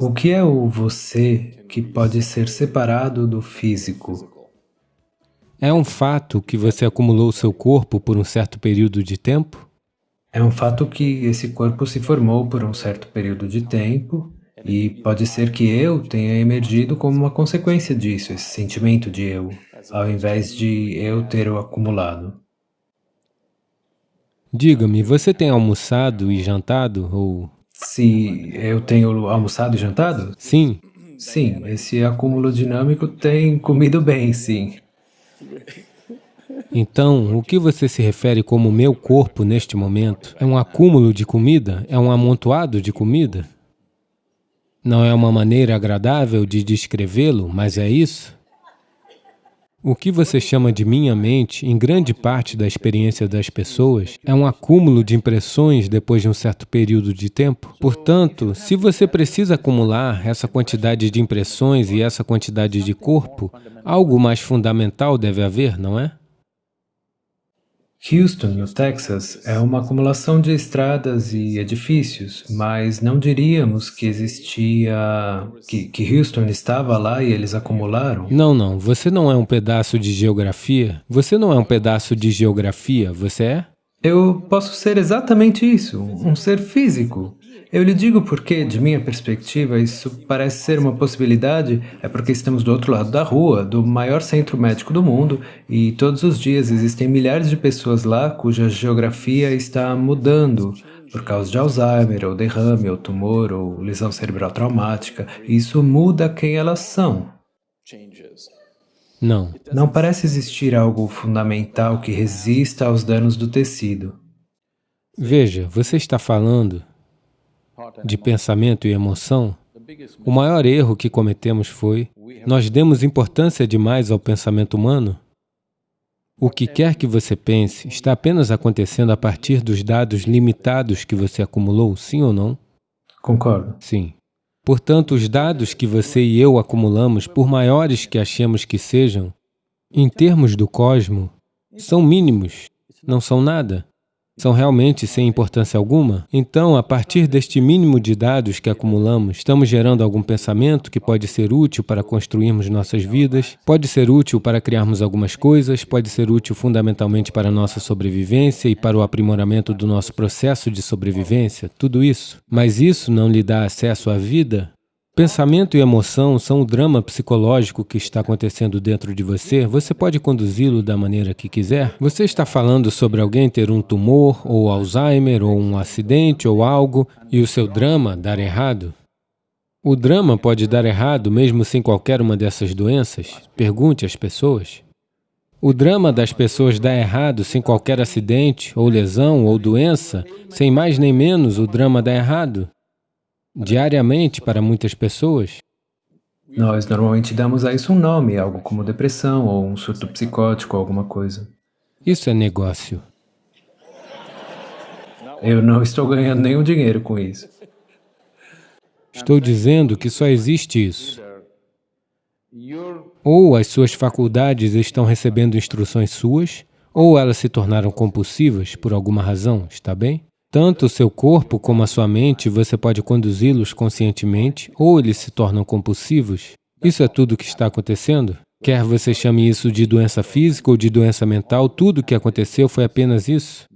O que é o você que pode ser separado do físico? É um fato que você acumulou seu corpo por um certo período de tempo? É um fato que esse corpo se formou por um certo período de tempo e pode ser que eu tenha emergido como uma consequência disso, esse sentimento de eu, ao invés de eu ter o acumulado. Diga-me, você tem almoçado e jantado, ou... Se eu tenho almoçado e jantado? Sim. Sim, esse acúmulo dinâmico tem comido bem, sim. Então, o que você se refere como meu corpo neste momento? É um acúmulo de comida? É um amontoado de comida? Não é uma maneira agradável de descrevê-lo, mas é isso? O que você chama de minha mente, em grande parte da experiência das pessoas, é um acúmulo de impressões depois de um certo período de tempo. Portanto, se você precisa acumular essa quantidade de impressões e essa quantidade de corpo, algo mais fundamental deve haver, não é? Houston, no Texas, é uma acumulação de estradas e edifícios, mas não diríamos que existia... Que, que Houston estava lá e eles acumularam? Não, não. Você não é um pedaço de geografia. Você não é um pedaço de geografia, você é? Eu posso ser exatamente isso, um ser físico. Eu lhe digo porque, de minha perspectiva, isso parece ser uma possibilidade, é porque estamos do outro lado da rua, do maior centro médico do mundo, e todos os dias existem milhares de pessoas lá cuja geografia está mudando por causa de Alzheimer, ou derrame, ou tumor, ou lesão cerebral traumática. Isso muda quem elas são. Não. Não parece existir algo fundamental que resista aos danos do tecido. Veja, você está falando de pensamento e emoção, o maior erro que cometemos foi nós demos importância demais ao pensamento humano. O que quer que você pense está apenas acontecendo a partir dos dados limitados que você acumulou, sim ou não? Concordo. Sim. Portanto, os dados que você e eu acumulamos, por maiores que achemos que sejam, em termos do cosmo, são mínimos, não são nada são realmente sem importância alguma? Então, a partir deste mínimo de dados que acumulamos, estamos gerando algum pensamento que pode ser útil para construirmos nossas vidas, pode ser útil para criarmos algumas coisas, pode ser útil fundamentalmente para a nossa sobrevivência e para o aprimoramento do nosso processo de sobrevivência, tudo isso. Mas isso não lhe dá acesso à vida? Pensamento e emoção são o drama psicológico que está acontecendo dentro de você. Você pode conduzi-lo da maneira que quiser. Você está falando sobre alguém ter um tumor, ou Alzheimer, ou um acidente, ou algo, e o seu drama dar errado? O drama pode dar errado mesmo sem qualquer uma dessas doenças? Pergunte às pessoas. O drama das pessoas dá errado sem qualquer acidente, ou lesão, ou doença, sem mais nem menos o drama dá errado diariamente para muitas pessoas? Nós normalmente damos a isso um nome, algo como depressão ou um surto psicótico, alguma coisa. Isso é negócio. Eu não estou ganhando nenhum dinheiro com isso. Estou dizendo que só existe isso. Ou as suas faculdades estão recebendo instruções suas, ou elas se tornaram compulsivas por alguma razão, está bem? Tanto o seu corpo como a sua mente, você pode conduzi-los conscientemente ou eles se tornam compulsivos. Isso é tudo o que está acontecendo? Quer você chame isso de doença física ou de doença mental, tudo o que aconteceu foi apenas isso.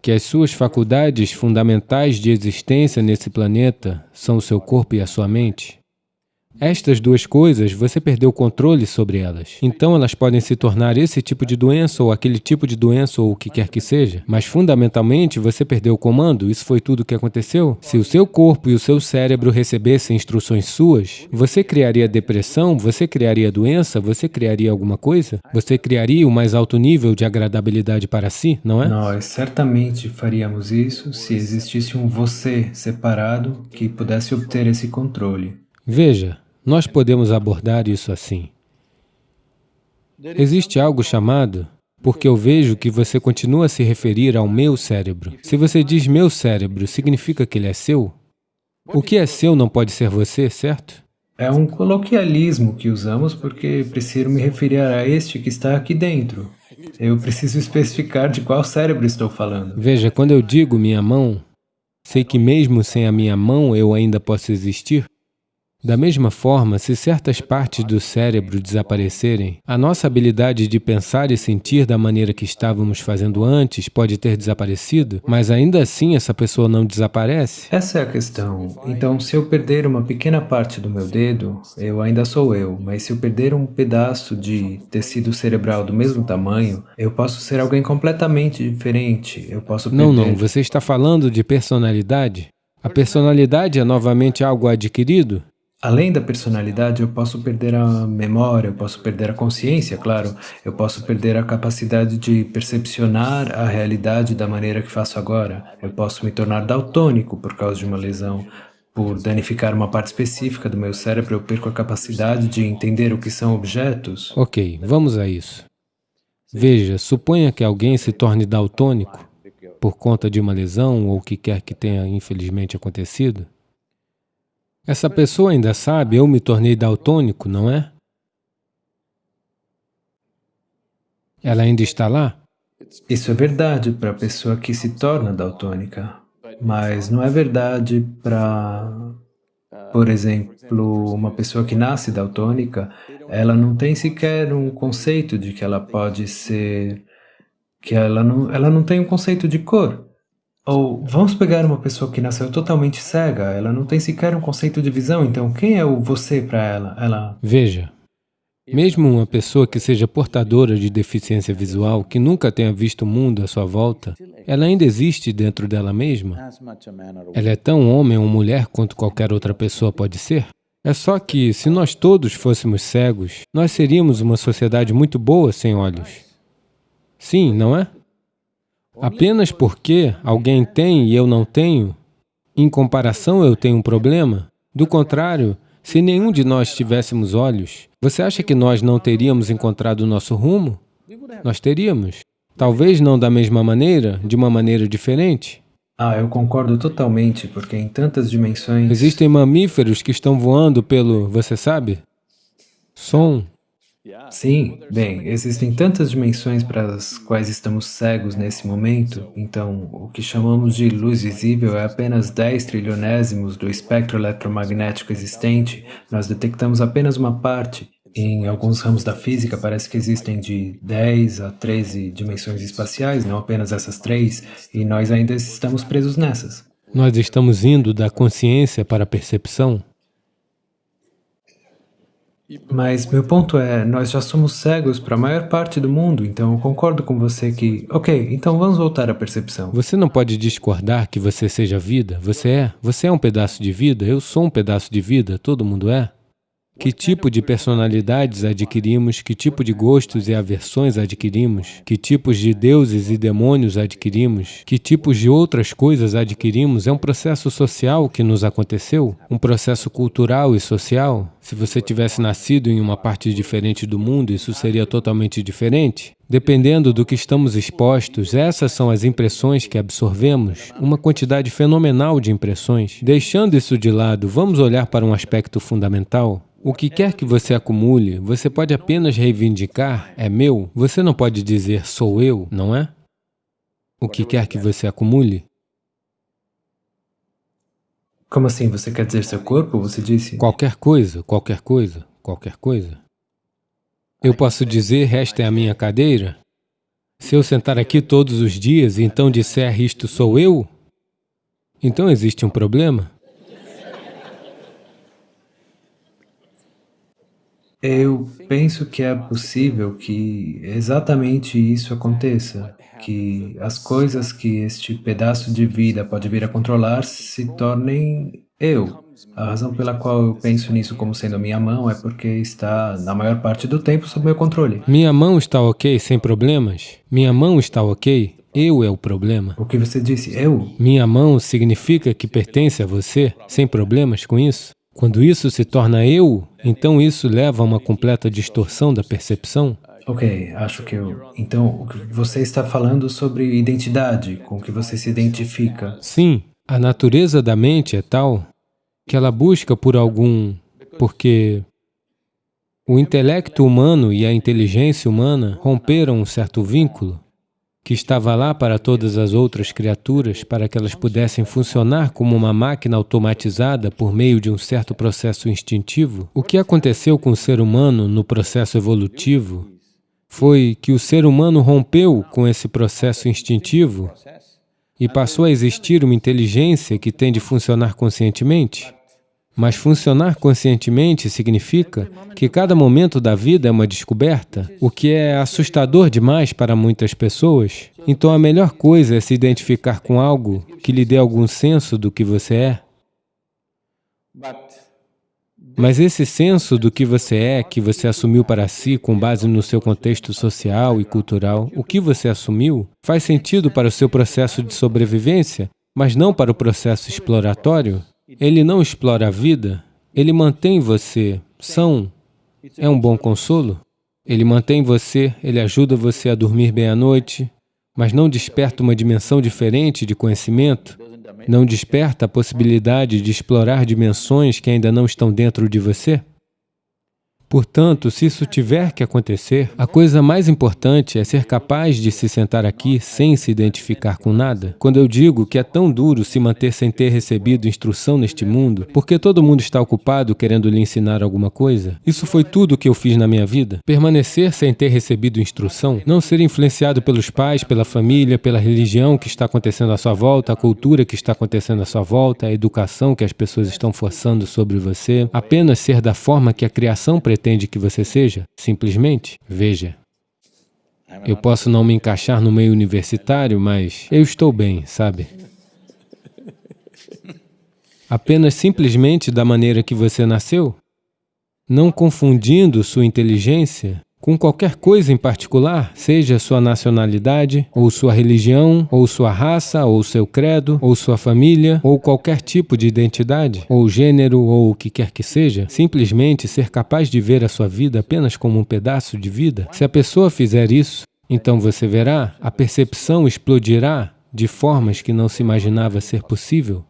Que as suas faculdades fundamentais de existência nesse planeta são o seu corpo e a sua mente. Estas duas coisas, você perdeu o controle sobre elas. Então, elas podem se tornar esse tipo de doença ou aquele tipo de doença ou o que quer que seja. Mas, fundamentalmente, você perdeu o comando. Isso foi tudo o que aconteceu. Se o seu corpo e o seu cérebro recebessem instruções suas, você criaria depressão, você criaria doença, você criaria alguma coisa? Você criaria o mais alto nível de agradabilidade para si, não é? Nós certamente faríamos isso se existisse um você separado que pudesse obter esse controle. Veja, nós podemos abordar isso assim. Existe algo chamado, porque eu vejo que você continua a se referir ao meu cérebro. Se você diz meu cérebro, significa que ele é seu? O que é seu não pode ser você, certo? É um coloquialismo que usamos porque preciso me referir a este que está aqui dentro. Eu preciso especificar de qual cérebro estou falando. Veja, quando eu digo minha mão, sei que mesmo sem a minha mão eu ainda posso existir? Da mesma forma, se certas partes do cérebro desaparecerem, a nossa habilidade de pensar e sentir da maneira que estávamos fazendo antes pode ter desaparecido, mas ainda assim essa pessoa não desaparece? Essa é a questão. Então, se eu perder uma pequena parte do meu dedo, eu ainda sou eu, mas se eu perder um pedaço de tecido cerebral do mesmo tamanho, eu posso ser alguém completamente diferente. Eu posso perder... Não, não. Você está falando de personalidade? A personalidade é novamente algo adquirido? Além da personalidade, eu posso perder a memória, eu posso perder a consciência, claro, eu posso perder a capacidade de percepcionar a realidade da maneira que faço agora, eu posso me tornar daltônico por causa de uma lesão, por danificar uma parte específica do meu cérebro, eu perco a capacidade de entender o que são objetos. Ok, vamos a isso. Veja, suponha que alguém se torne daltônico por conta de uma lesão ou o que quer que tenha infelizmente acontecido. Essa pessoa ainda sabe, eu me tornei daltônico, não é? Ela ainda está lá? Isso é verdade para a pessoa que se torna daltônica, mas não é verdade para, por exemplo, uma pessoa que nasce daltônica, ela não tem sequer um conceito de que ela pode ser, que ela não, ela não tem um conceito de cor. Ou vamos pegar uma pessoa que nasceu totalmente cega, ela não tem sequer um conceito de visão, então quem é o você para ela? ela? Veja, mesmo uma pessoa que seja portadora de deficiência visual, que nunca tenha visto o mundo à sua volta, ela ainda existe dentro dela mesma? Ela é tão homem ou mulher quanto qualquer outra pessoa pode ser? É só que, se nós todos fôssemos cegos, nós seríamos uma sociedade muito boa sem olhos. Sim, não é? Apenas porque alguém tem e eu não tenho, em comparação eu tenho um problema? Do contrário, se nenhum de nós tivéssemos olhos, você acha que nós não teríamos encontrado o nosso rumo? Nós teríamos. Talvez não da mesma maneira, de uma maneira diferente. Ah, eu concordo totalmente, porque em tantas dimensões... Existem mamíferos que estão voando pelo, você sabe? Som, Sim, bem, existem tantas dimensões para as quais estamos cegos nesse momento, então o que chamamos de luz visível é apenas 10 trilionésimos do espectro eletromagnético existente, nós detectamos apenas uma parte. Em alguns ramos da física parece que existem de 10 a 13 dimensões espaciais, não apenas essas três, e nós ainda estamos presos nessas. Nós estamos indo da consciência para a percepção? Mas meu ponto é, nós já somos cegos para a maior parte do mundo, então eu concordo com você que, ok, então vamos voltar à percepção. Você não pode discordar que você seja vida, você é. Você é um pedaço de vida, eu sou um pedaço de vida, todo mundo é. Que tipo de personalidades adquirimos, que tipo de gostos e aversões adquirimos, que tipos de deuses e demônios adquirimos, que tipos de outras coisas adquirimos, é um processo social que nos aconteceu, um processo cultural e social. Se você tivesse nascido em uma parte diferente do mundo, isso seria totalmente diferente. Dependendo do que estamos expostos, essas são as impressões que absorvemos, uma quantidade fenomenal de impressões. Deixando isso de lado, vamos olhar para um aspecto fundamental. O que quer que você acumule, você pode apenas reivindicar, é meu. Você não pode dizer, sou eu, não é? O que quer que você acumule. Como assim? Você quer dizer seu corpo, você disse? Qualquer coisa, qualquer coisa, qualquer coisa. Eu posso dizer, esta é a minha cadeira? Se eu sentar aqui todos os dias e então disser, isto sou eu, então existe um problema? Eu penso que é possível que exatamente isso aconteça, que as coisas que este pedaço de vida pode vir a controlar se tornem eu. A razão pela qual eu penso nisso como sendo minha mão é porque está, na maior parte do tempo, sob meu controle. Minha mão está ok, sem problemas? Minha mão está ok? Eu é o problema. O que você disse, eu? Minha mão significa que pertence a você, sem problemas com isso? Quando isso se torna eu, então isso leva a uma completa distorção da percepção. Ok, acho que eu... Então, você está falando sobre identidade, com que você se identifica. Sim, a natureza da mente é tal que ela busca por algum... porque o intelecto humano e a inteligência humana romperam um certo vínculo. Que estava lá para todas as outras criaturas, para que elas pudessem funcionar como uma máquina automatizada por meio de um certo processo instintivo, o que aconteceu com o ser humano no processo evolutivo foi que o ser humano rompeu com esse processo instintivo e passou a existir uma inteligência que tem de funcionar conscientemente. Mas funcionar conscientemente significa que cada momento da vida é uma descoberta, o que é assustador demais para muitas pessoas. Então a melhor coisa é se identificar com algo que lhe dê algum senso do que você é. Mas esse senso do que você é, que você assumiu para si com base no seu contexto social e cultural, o que você assumiu, faz sentido para o seu processo de sobrevivência, mas não para o processo exploratório. Ele não explora a vida, ele mantém você são. É um bom consolo. Ele mantém você, ele ajuda você a dormir bem à noite, mas não desperta uma dimensão diferente de conhecimento, não desperta a possibilidade de explorar dimensões que ainda não estão dentro de você? Portanto, se isso tiver que acontecer, a coisa mais importante é ser capaz de se sentar aqui sem se identificar com nada. Quando eu digo que é tão duro se manter sem ter recebido instrução neste mundo, porque todo mundo está ocupado querendo lhe ensinar alguma coisa, isso foi tudo o que eu fiz na minha vida. Permanecer sem ter recebido instrução, não ser influenciado pelos pais, pela família, pela religião que está acontecendo à sua volta, a cultura que está acontecendo à sua volta, a educação que as pessoas estão forçando sobre você, apenas ser da forma que a criação pretende pretende que você seja? Simplesmente veja. Eu posso não me encaixar no meio universitário, mas eu estou bem, sabe? Apenas simplesmente da maneira que você nasceu, não confundindo sua inteligência com qualquer coisa em particular, seja sua nacionalidade, ou sua religião, ou sua raça, ou seu credo, ou sua família, ou qualquer tipo de identidade, ou gênero, ou o que quer que seja, simplesmente ser capaz de ver a sua vida apenas como um pedaço de vida. Se a pessoa fizer isso, então você verá, a percepção explodirá de formas que não se imaginava ser possível.